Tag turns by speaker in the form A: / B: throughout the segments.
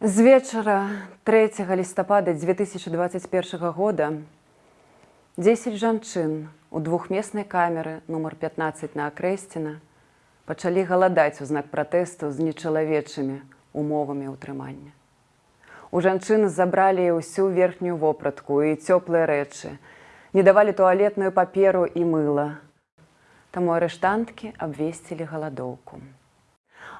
A: З вечара 3 лістапада 2021 года 10 жанчын у двухмеснай камеры нумар 15 на акрэсціна пачалі галадаць у знак пратэсту з нечалавечымі умовамі ўтрымання. У жанчын забралі ўсю верхнюю вопратку і цёплыя рэчы, не давалі туалетную паперу і мыла. Таму арыштанткі абвесцілі галадоўку.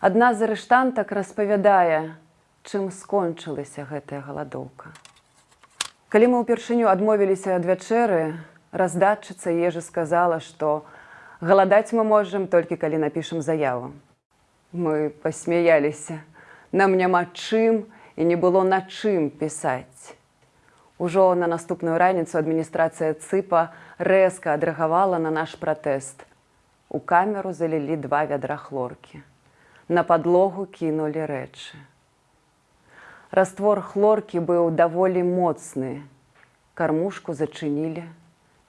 A: Адна з арыштантак распавядае, чым скончылася гэтая галадоўка. Калі мы ўпершыню адмовіліся ад вячэры, раздатчыца ежы сказала, што галадаць мы можам толькі калі напішам заяву. Мы пасмяяліся, нам няма чым і не было на чым пісаць. Ужо на наступную раніцу адміністрацыя цыпа рэзка адрэагавала на наш пратэст. У камеру залілі два вядра хлоркі. На падлогу кінулі рэчы. Раствор хлоркі быў даволі моцны. Кармушку зачынілі,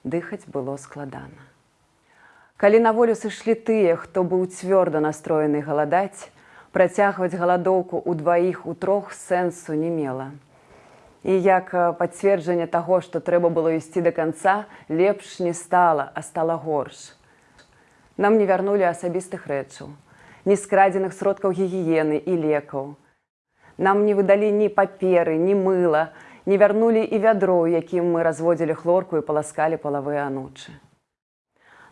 A: дыхаць было складана. Калі на волю сышлі тыя, хто быў цвёрда настроены галадаць, працягваць галадоўку ў дваіх у трох сэнсу не мела. І як пацверджанне таго, што трэба было ісці да канца, лепш не стала, а стала горш. Нам не вярнулі асабістых рэчаў, ні скрадзеных сродкаў гігіены і лекаў. Нам не выдалі ні паперы, ні мыла, не вярнулі і вядро, якім мы разводзілі хлорку і паласкалі палавыя анучы.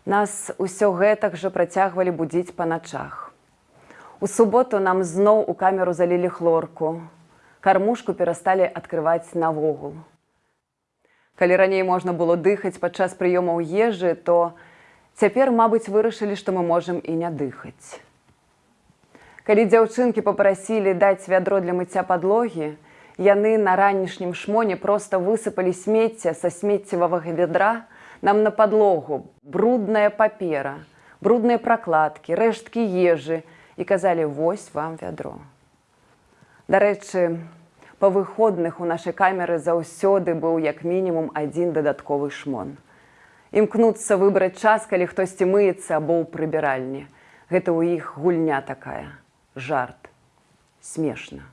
A: Нас усё гэтак жа працягвалі будзіць па начах. У суботу нам зноў у камеру залілі хлорку. Кармушку перасталі адкрываць навогул. Калі раней можна было дыхаць падчас прыёмаў ежы, то цяпер, мабыць, вырашылі, што мы можам і не дыхаць. Калі дзяўчынкі попрасілі даць вядро для мыцця падлогі, яны на ранішнім шмоне проста высыпалі смецце са смеццевага вядра нам на падлогу, брудная папера, брудныя пракладкі, рэшткі ежы і казалі вось вам вядро. Дарэчы, па выходных у нашай камеры заўсёды быў як мінімум адзін дадатковы шмон. Імкнуцца выбраць час, калі хтосьці мыецца або ў прыбіральні. Гэта ў іх гульня такая жарт. Смешна